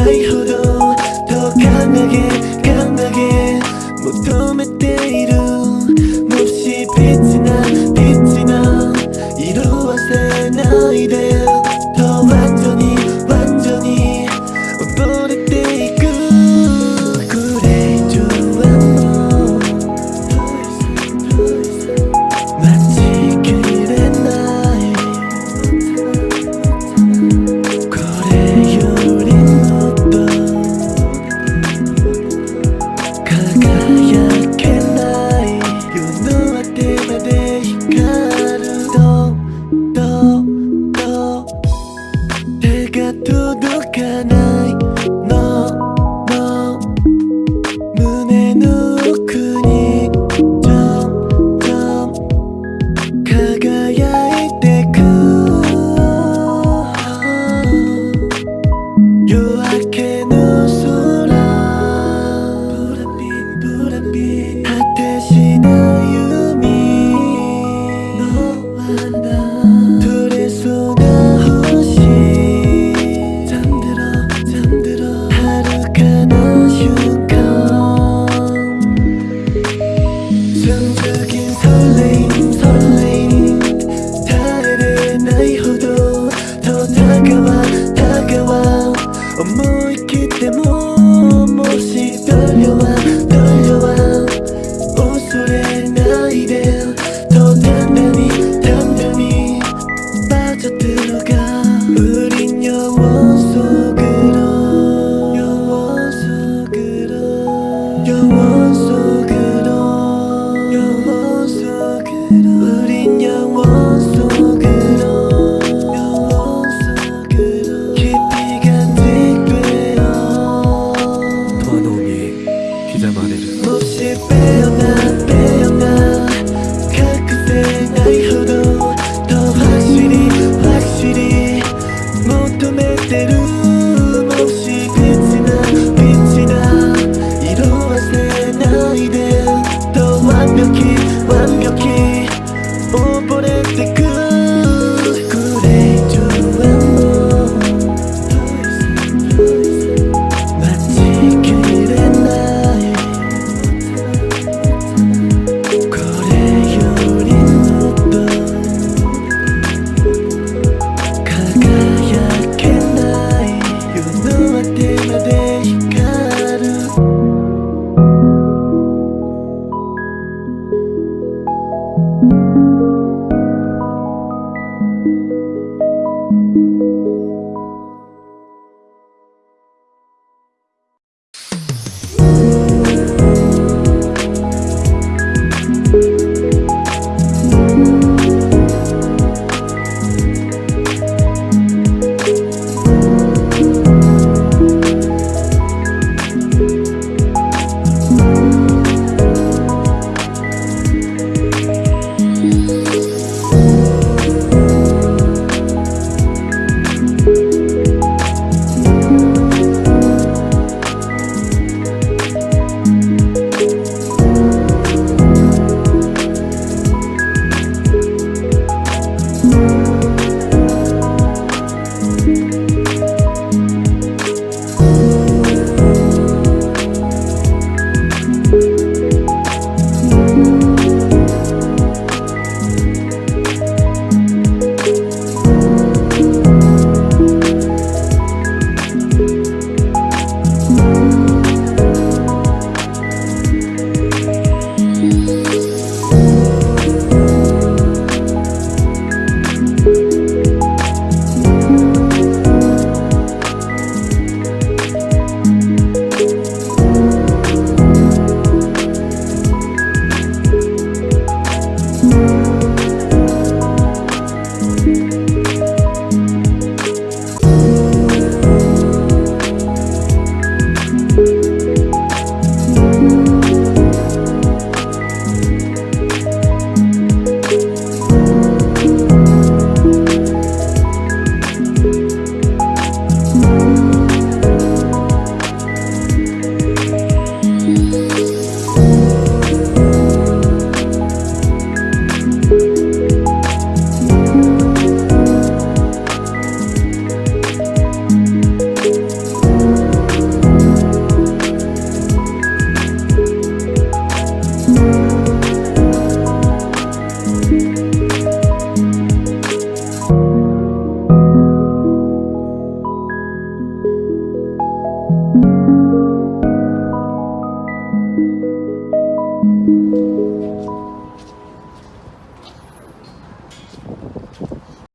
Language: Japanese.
ないほどと考え考え求めて